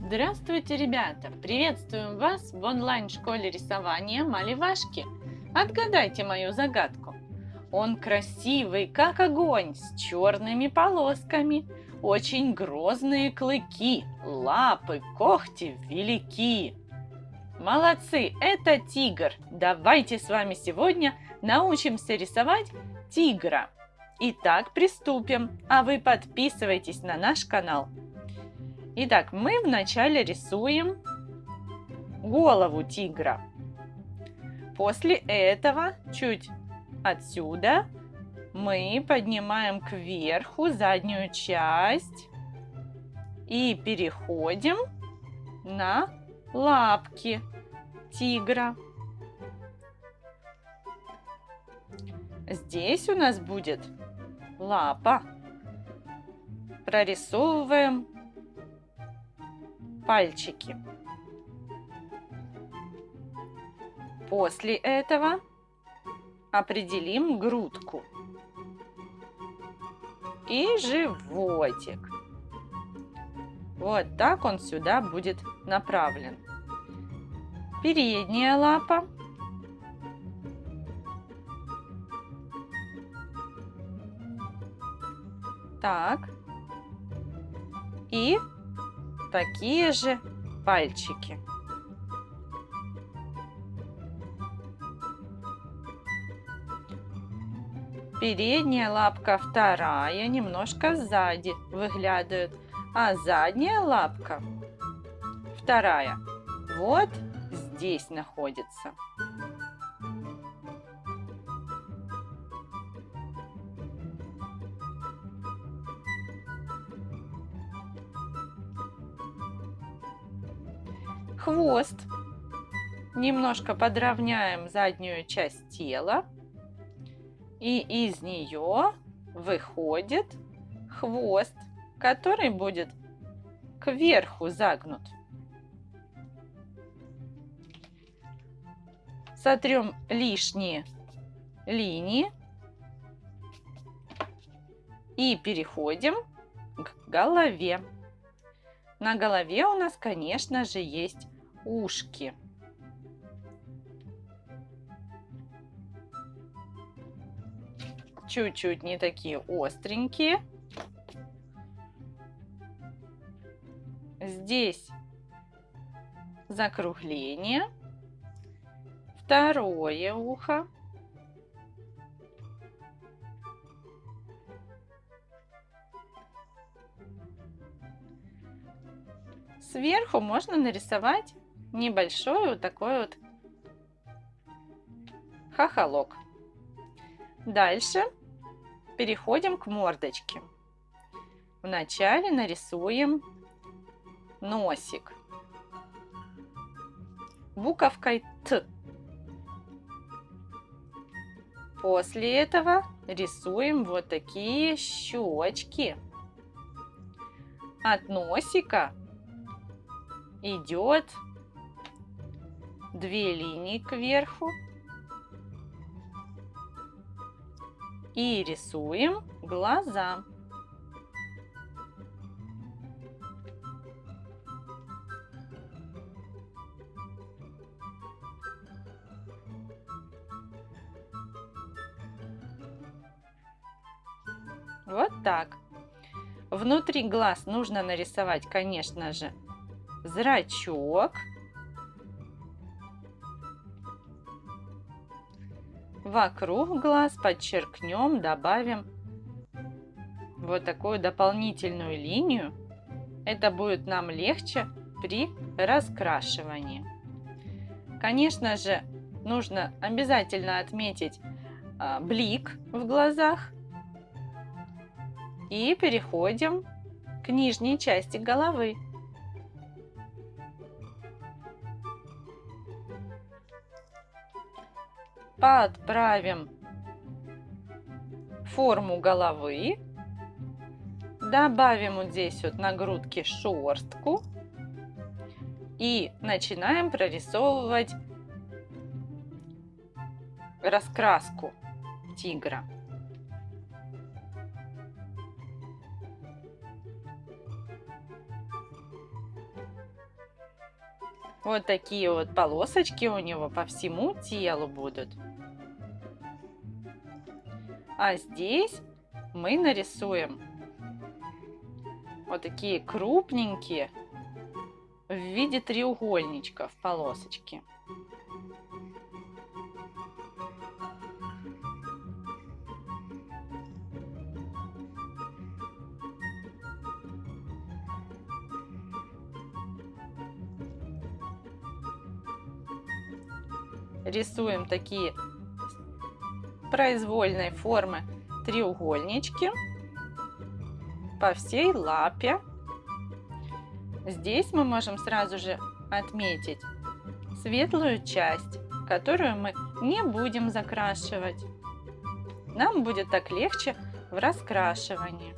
Здравствуйте, ребята! Приветствуем вас в онлайн-школе рисования Маливашки. Отгадайте мою загадку. Он красивый, как огонь, с черными полосками, очень грозные клыки, лапы, когти велики. Молодцы, это тигр. Давайте с вами сегодня научимся рисовать тигра. Итак, приступим. А вы подписывайтесь на наш канал. Итак, мы вначале рисуем голову тигра. После этого чуть отсюда мы поднимаем кверху заднюю часть и переходим на лапки тигра. Здесь у нас будет лапа. Прорисовываем пальчики. После этого определим грудку и животик. Вот так он сюда будет направлен. Передняя лапа. Так. И такие же пальчики. Передняя лапка вторая, немножко сзади выглядывает, а задняя лапка вторая вот здесь находится. Хвост. Немножко подровняем заднюю часть тела. И из нее выходит хвост, который будет кверху загнут. Сотрем лишние линии и переходим к голове. На голове у нас, конечно же, есть ушки. Чуть-чуть не такие остренькие. Здесь закругление. Второе ухо. Сверху можно нарисовать небольшой вот такой вот хохолок. Дальше переходим к мордочке. Вначале нарисуем носик буковкой Т. После этого рисуем вот такие щечки. От носика идет две линии кверху и рисуем глаза. Вот так. Внутри глаз нужно нарисовать, конечно же, зрачок. Вокруг глаз подчеркнем, добавим вот такую дополнительную линию. Это будет нам легче при раскрашивании. Конечно же, нужно обязательно отметить а, блик в глазах. И переходим к нижней части головы. Подправим форму головы. Добавим вот здесь вот на грудке шерстку. И начинаем прорисовывать раскраску тигра. Вот такие вот полосочки у него по всему телу будут. А здесь мы нарисуем вот такие крупненькие в виде треугольничков полосочки. Рисуем такие произвольной формы треугольнички по всей лапе. Здесь мы можем сразу же отметить светлую часть, которую мы не будем закрашивать. Нам будет так легче в раскрашивании.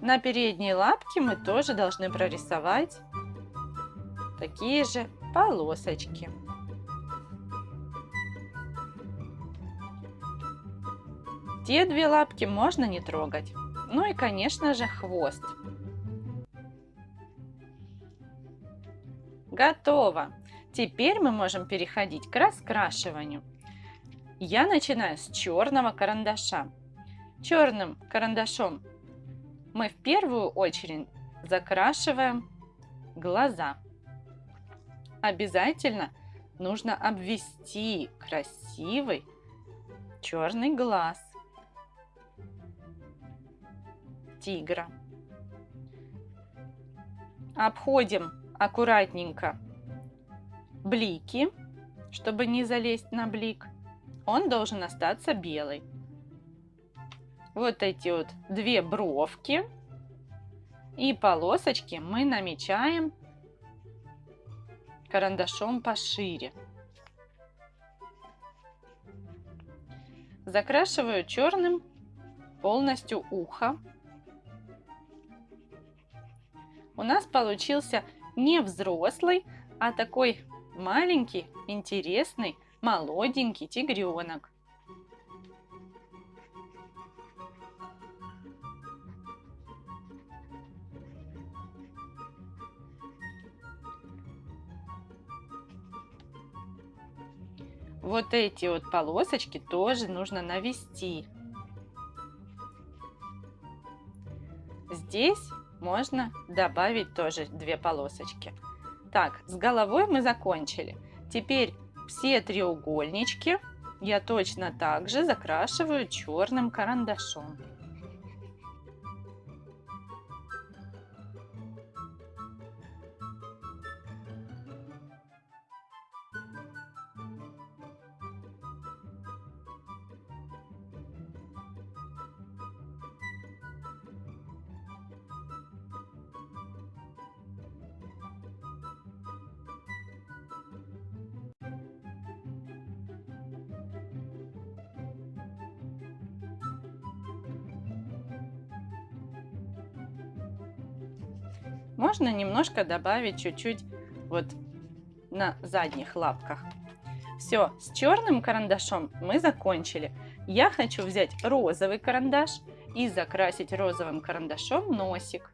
На передней лапке мы тоже должны прорисовать такие же полосочки. Те две лапки можно не трогать. Ну и, конечно же, хвост. Готово! Теперь мы можем переходить к раскрашиванию. Я начинаю с черного карандаша. Черным карандашом мы в первую очередь закрашиваем глаза. Обязательно нужно обвести красивый черный глаз тигра. Обходим аккуратненько блики, чтобы не залезть на блик. Он должен остаться белый. Вот эти вот две бровки и полосочки мы намечаем карандашом пошире. Закрашиваю черным полностью ухо. У нас получился не взрослый, а такой маленький, интересный, молоденький тигренок. Вот эти вот полосочки тоже нужно навести. Здесь можно добавить тоже две полосочки. Так, с головой мы закончили. Теперь все треугольнички я точно так же закрашиваю черным карандашом. Можно немножко добавить чуть-чуть вот на задних лапках. Все, с черным карандашом мы закончили. Я хочу взять розовый карандаш и закрасить розовым карандашом носик.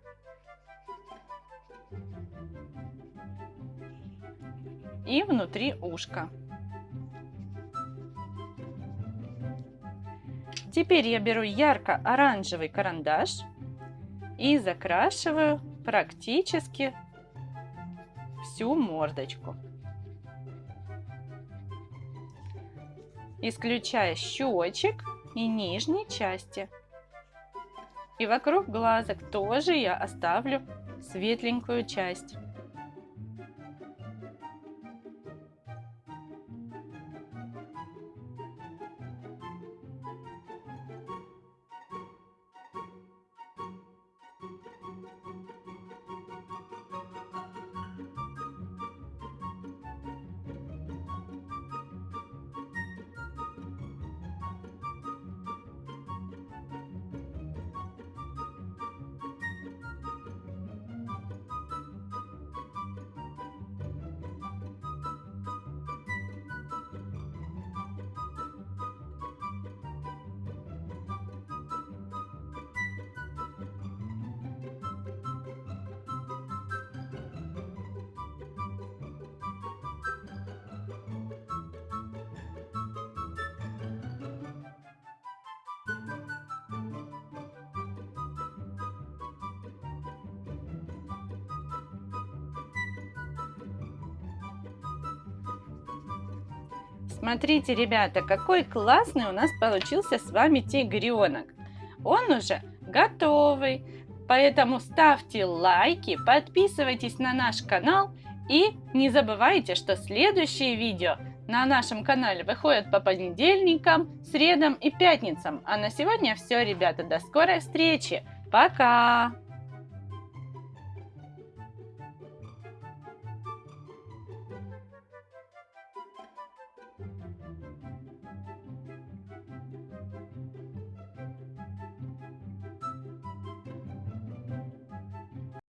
И внутри ушка. Теперь я беру ярко-оранжевый карандаш и закрашиваю практически всю мордочку. Исключая щечек и нижней части. И вокруг глазок тоже я оставлю светленькую часть. Смотрите, ребята, какой классный у нас получился с вами тигренок. Он уже готовый. Поэтому ставьте лайки, подписывайтесь на наш канал и не забывайте, что следующие видео на нашем канале выходят по понедельникам, средам и пятницам. А на сегодня все, ребята. До скорой встречи. Пока!